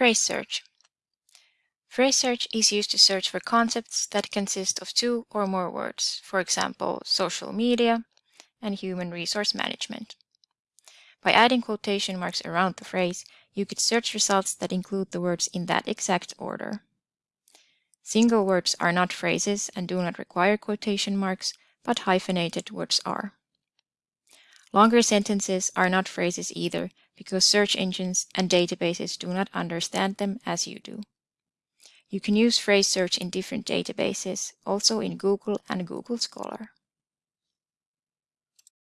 Phrase search. Phrase search is used to search for concepts that consist of two or more words, for example, social media and human resource management. By adding quotation marks around the phrase, you could search results that include the words in that exact order. Single words are not phrases and do not require quotation marks, but hyphenated words are. Longer sentences are not phrases either because search engines and databases do not understand them as you do. You can use phrase search in different databases, also in Google and Google Scholar.